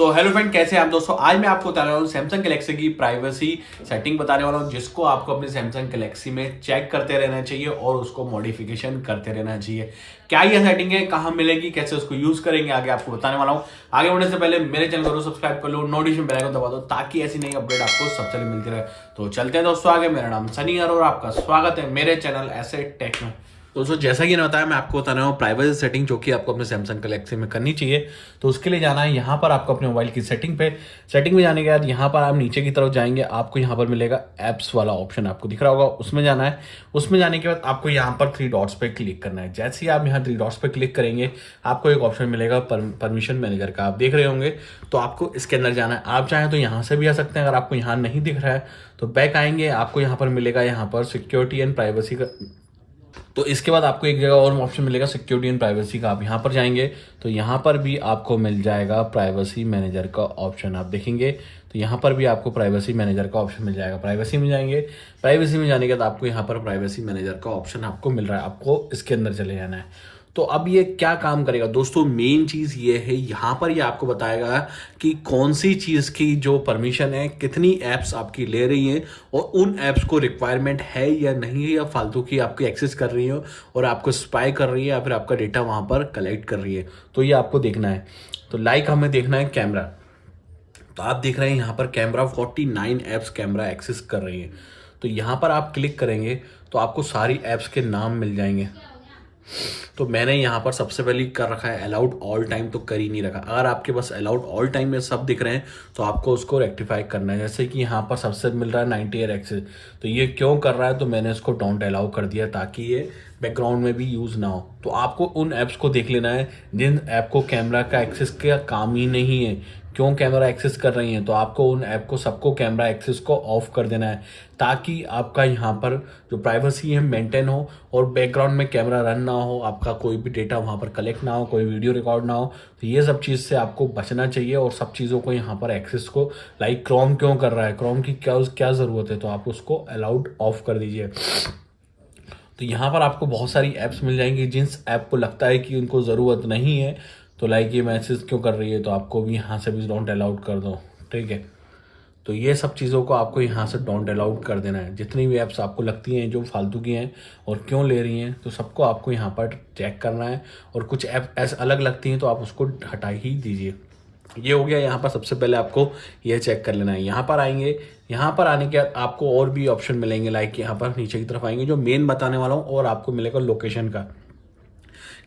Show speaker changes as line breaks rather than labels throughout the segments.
तो hello friend, कैसे हैं आप दोस्तों? आज मैं आपको बता रहा हूँ सैमसंग गैलेक्सी की प्राइवेसी सेटिंग बताने वाला हूँ, जिसको आपको अपने सैमसंग गैलेक्सी में चेक करते रहना चाहिए और उसको मॉडिफिकेशन करते रहना चाहिए। क्या ये सेटिंग है, कहाँ मिलेगी, कैसे उसको यूज़ करेंगे, आगे आपको बताने वाला हूँ। आगे बढ़ने से पहले मेरे चैनल को सब्सक्राइब कर लो नोटिफिकेशन बेल आइकन दबा दो, ताकि ऐसी नई अपडेट आपको सबसे मिलती रहे। तो चलते हैं दोस्तों आगे। मेरा नाम सनी और आपका स्वागत है मेरे चैनल ऐसे टेक में दोस्तों जैसा कि बताया, मैं आपको बता रहा हूँ प्राइवेसी सेटिंग जो कि आपको अपने सैमसंग गलेक्सी में करनी चाहिए तो उसके लिए जाना है यहाँ पर आपको अपने मोबाइल की सेटिंग पे। सेटिंग में जाने के बाद यहाँ पर आप नीचे की तरफ़ जाएँगे, आपको यहाँ पर मिलेगा एप्स वाला ऑप्शन आपको दिख रहा होगा। उसमें जाना है। उसमें जाने के बाद आपको यहाँ पर थ्री डॉट्स पर क्लिक करना है। जैसे ही आप यहाँ थ्री डॉट्स पर क्लिक करेंगे, आपको एक ऑप्शन मिलेगा परमिशन मैनेजर का। आप देख रहे होंगे तो आपको इसके अंदर जाना है। आप चाहें तो यहाँ से भी आ सकते हैं, अगर आपको यहाँ नहीं दिख रहा है तो बैक आएँगे, आपको यहाँ पर मिलेगा यहाँ पर सिक्योरिटी एंड प्राइवेसी का तो इसके बाद आपको एक जगह और ऑप्शन मिलेगा सिक्योरिटी एंड प्राइवेसी का। आप यहाँ पर जाएँगे तो यहाँ पर भी आपको मिल जाएगा प्राइवेसी मैनेजर का ऑप्शन आप देखेंगे। तो यहाँ पर भी आपको प्राइवेसी मैनेजर का ऑप्शन मिल जाएगा। प्राइवेसी में जाएँगे। प्राइवेसी में जाने के बाद आपको यहाँ पर प्राइवेसी मैनेजर का ऑप्शन आपको मिल रहा है। आपको इसके अंदर चले जाना है। तो अब ये क्या काम करेगा? दोस्तों मेन चीज़ ये है, यहाँ पर ये आपको बताएगा कि कौन सी चीज़ की जो परमिशन है, कितनी एप्स आपकी ले रही हैं और उन एप्स को रिक्वायरमेंट है या नहीं है या फालतू की आपकी एक्सेस कर रही हो और आपको स्पाई कर रही है या फिर आपका डेटा वहाँ पर कलेक्ट कर रही है। तो ये आपको देखना है। तो लाइक हमें देखना है कैमरा तो आप देख रहे हैं यहाँ पर कैमरा 49 एप्स कैमरा एक्सेस कर रही है। तो यहाँ पर आप क्लिक करेंगे तो आपको सारी एप्स के नाम मिल जाएँगे। तो मैंने यहाँ पर सबसे पहले कर रखा है अलाउड ऑल टाइम तो कर ही नहीं रखा। अगर आपके पास अलाउड ऑल टाइम में सब दिख रहे हैं तो आपको उसको रेक्टिफाई करना है। जैसे कि यहाँ पर सबसे मिल रहा है नाइनटी एयर एक्सेस तो ये क्यों कर रहा है? तो मैंने इसको डोंट अलाउ कर दिया ताकि ये बैकग्राउंड में भी यूज़ ना हो। तो आपको उन ऐप्स को देख लेना है, जिन ऐप को कैमरा का एक्सेस का काम ही नहीं है। क्यों कैमरा एक्सेस कर रही हैं? तो आपको उन ऐप को, सबको कैमरा एक्सेस को ऑफ़ कर देना है, ताकि आपका यहाँ पर जो प्राइवेसी है, मेंटेन हो और बैकग्राउंड में कैमरा रन ना हो, आपका कोई भी डेटा वहाँ पर कलेक्ट ना हो, कोई वीडियो रिकॉर्ड ना हो तो ये सब चीज़ से आपको बचना चाहिए और सब चीज़ों को यहाँ पर एक्सेस को, लाइक क्रोम क्यों कर रहा है? क्रोम की क्या क्या ज़रूरत है? तो आप उसको अलाउड ऑफ़ कर दीजिए। तो यहाँ पर आपको बहुत सारी ऐप्स मिल जाएँगी जिस ऐप को लगता है कि उनको ज़रूरत नहीं है तो लाइक ये मैसेज क्यों कर रही है? तो आपको भी यहाँ से भी डोंट अलाउड कर दो, ठीक है? तो ये सब चीज़ों को आपको यहाँ से डोंट अलाउड कर देना है। जितनी भी ऐप्स आपको लगती हैं, जो फालतू की हैं और क्यों ले रही हैं तो सबको आपको यहाँ पर चेक करना है। और कुछ ऐप ऐसे अलग लगती हैं तो आप उसको हटा ही दीजिए। ये हो गया यहाँ पर सबसे पहले आपको ये चेक कर लेना है। यहाँ पर आएँगे, यहाँ पर आने के बाद आपको और भी ऑप्शन मिलेंगे लाइक यहाँ पर नीचे की तरफ़ आएँगे, जो मेन बताने वाला हूँ और आपको मिलेगा लोकेशन का।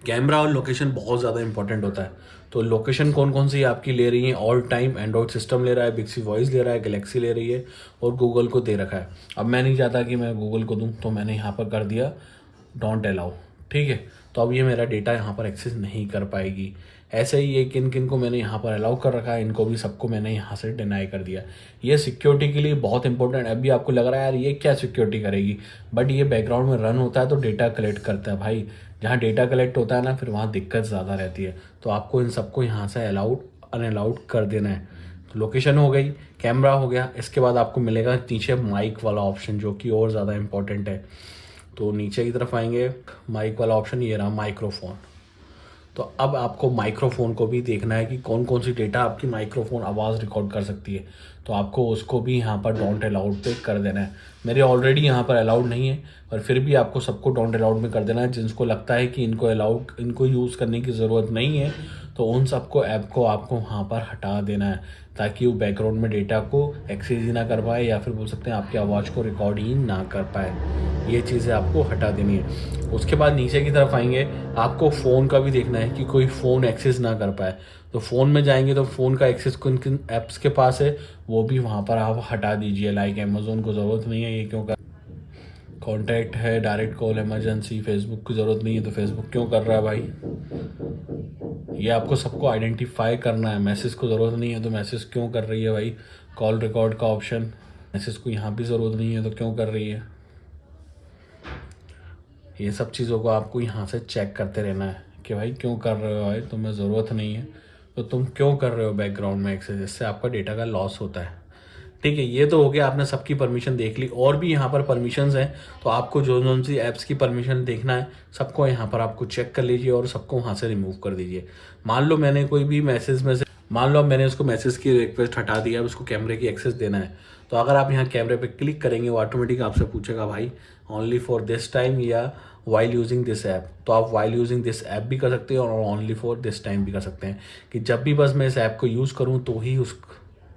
कैमरा और लोकेशन बहुत ज़्यादा इंपॉर्टेंट होता है। तो लोकेशन कौन कौन सी आपकी ले रही है? ऑल टाइम एंड्रॉयड सिस्टम ले रहा है बिक्सी वॉइस ले रहा है गलेक्सी ले रही है और गूगल को दे रखा है। अब मैं नहीं चाहता कि मैं गूगल को दूँ तो मैंने यहाँ पर कर दिया डोंट अलाउ ठीक है? तो अब ये मेरा डेटा यहाँ पर एक्सेस नहीं कर पाएगी। ऐसे ही ये किन किन को मैंने यहाँ पर अलाउ कर रखा है, इनको भी सबको मैंने यहाँ से डिनाई कर दिया। ये सिक्योरिटी के लिए बहुत इंपॉर्टेंट अभी आपको लग रहा है, यार, ये क्या सिक्योरिटी करेगी? बट ये बैकग्राउंड में रन होता है तो डेटा कलेक्ट करता है भाई। जहाँ डेटा कलेक्ट होता है ना, फिर वहाँ दिक्कत ज़्यादा रहती है। तो आपको इन सबको यहाँ से अलाउड अनअलाउड कर देना है। तो लोकेशन हो गई कैमरा हो गया। इसके बाद आपको मिलेगा नीचे माइक वाला ऑप्शन जो कि और ज़्यादा इंपॉर्टेंट है। तो नीचे की तरफ़ आएँगे। माइक वाला ऑप्शन ये रहा माइक्रोफोन तो अब आपको माइक्रोफोन को भी देखना है कि कौन कौन सी डेटा आपकी माइक्रोफोन आवाज़ रिकॉर्ड कर सकती है। तो आपको उसको भी यहाँ पर डोंट अलाउड पे कर देना है। मेरे ऑलरेडी यहाँ पर अलाउड नहीं है, पर फिर भी आपको सबको डोंट अलाउड में कर देना है। जिनको लगता है कि इनको अलाउड इनको यूज़ करने की ज़रूरत नहीं है तो उन सबको ऐप को आपको वहाँ पर हटा देना है, ताकि वो बैकग्राउंड में डेटा को एक्सेस ही ना कर पाए या फिर बोल सकते हैं आपकी आवाज़ को रिकॉर्ड ही ना कर पाए। ये चीज़ें आपको हटा देनी है। उसके बाद नीचे की तरफ़ आएँगे, आपको फ़ोन का भी देखना है कि कोई फ़ोन एक्सेस ना कर पाए। तो फ़ोन में जाएँगे तो फ़ोन का एक्सेस किन किन ऐप्स के पास है, वो भी वहाँ पर आप हटा दीजिए। लाइक अमेजोन को ज़रूरत नहीं है ये क्यों कर कॉन्टैक्ट है डायरेक्ट कॉल इमरजेंसी फेसबुक की ज़रूरत नहीं है तो फेसबुक क्यों कर रहा है भाई? ये आपको सबको आइडेंटिफाई करना है। मैसेज को ज़रूरत नहीं है तो मैसेज क्यों कर रही है भाई? कॉल रिकॉर्ड का ऑप्शन मैसेज को यहाँ भी ज़रूरत नहीं है तो क्यों कर रही है? ये सब चीज़ों को आपको यहाँ से चेक करते रहना है कि भाई क्यों कर रहे हो भाई? तुम्हें ज़रूरत नहीं है। तो तुम क्यों कर रहे हो बैकग्राउंड में एक्सेस जिससे आपका डेटा का लॉस होता है। ठीक है, ये तो हो गया, आपने सबकी परमिशन देख ली। और भी यहाँ पर परमिशन हैं तो आपको जो जो सी ऐप्स की परमिशन देखना है, सबको यहाँ पर आपको चेक कर लीजिए और सबको वहाँ से रिमूव कर दीजिए। मान लो मैंने कोई भी मैसेज में से, मान लो मैंने उसको मैसेज की रिक्वेस्ट हटा दिया अब उसको कैमरे की एक्सेस देना है तो अगर आप यहाँ कैमरे पे क्लिक करेंगे, वो ऑटोमेटिक आपसे पूछेगा, भाई ओनली फॉर दिस टाइम या वाइल यूजिंग दिस ऐप तो आप वाइल यूजिंग दिस ऐप भी कर सकते हैं और ओनली फॉर दिस टाइम भी कर सकते हैं। कि जब भी बस मैं इस ऐप को यूज़ करूँ तो ही उस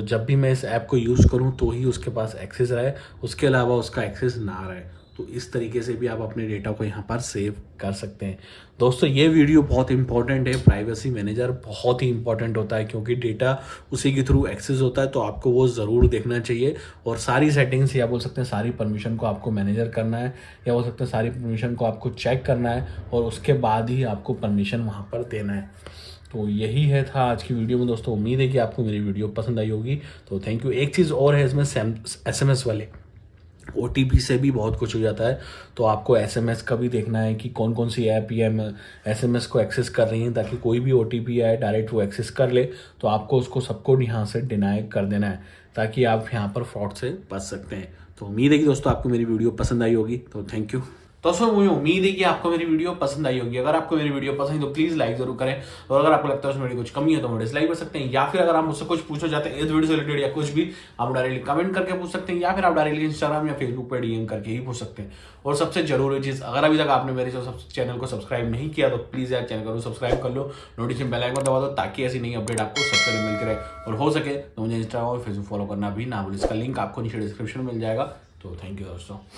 जब भी मैं इस ऐप को यूज़ करूँ तो ही उसके पास एक्सेस रहे। उसके अलावा उसका एक्सेस ना रहे। तो इस तरीके से भी आप अपने डेटा को यहाँ पर सेव कर सकते हैं। दोस्तों, ये वीडियो बहुत इंपॉर्टेंट है। प्राइवेसी मैनेजर बहुत ही इंपॉर्टेंट होता है, क्योंकि डेटा उसी के थ्रू एक्सेस होता है तो आपको वो ज़रूर देखना चाहिए। और सारी सेटिंग्स या बोल सकते हैं, सारी परमिशन को आपको मैनेजर करना है, या बोल सकते हैं, सारी परमिशन को आपको चेक करना है, और उसके बाद ही आपको परमिशन वहाँ पर देना है। तो यही है था आज की वीडियो में। दोस्तों, उम्मीद है कि आपको मेरी वीडियो पसंद आई होगी। तो थैंक यू एक चीज़ और है इसमें एस एम एस वाले। ओटीपी से भी बहुत कुछ हो जाता है। तो आपको एसएमएस का भी देखना है कि कौन कौन सी ऐप या एस को एक्सेस कर रही हैं ताकि कोई भी ओटीपी आए डायरेक्ट वो एक्सेस कर ले। तो आपको उसको सबको यहाँ से डिनाई कर देना है, ताकि आप यहाँ पर फ्रॉड से बच सकते हैं। तो उम्मीद है कि दोस्तों, आपको मेरी वीडियो पसंद आई होगी। तो थैंक यू दोस्तों मुझे उम्मीद है कि आपको मेरी वीडियो पसंद आई होगी। अगर आपको मेरी वीडियो पसंद है तो प्लीज़ लाइक ज़रूर करें। और अगर आपको लगता है उसमें कुछ कमी है तो डिसलाइक कर सकते हैं। या फिर अगर आप मुझसे कुछ पूछना चाहते हैं, इस वीडियो से रिलेटेड या कुछ भी, आप डायरेक्टली कमेंट करके पूछ सकते हैं, या फिर आप डायरेक्टली इंस्टाग्राम या फेसबुक पर डीएम करके ही पूछ सकते हैं। और सबसे ज़रूरी चीज़, अगर अभी तक आपने मेरे चैनल को सब्सक्राइब नहीं किया तो प्लीज़ यार चैनल को सब्सक्राइब कर लो। नोटिफिकेशन बेल आइकन दबा दो, ताकि ऐसी नई अपडेट आपको सबसे पहले मिलती रहे। और हो सके तो मुझे इंस्टाग्राम और फेसबुक फॉलो करना भी ना भूल। इसका लिंक आपको नीचे डिस्क्रिप्शन मिल जाएगा। तो थैंक यू दोस्तों।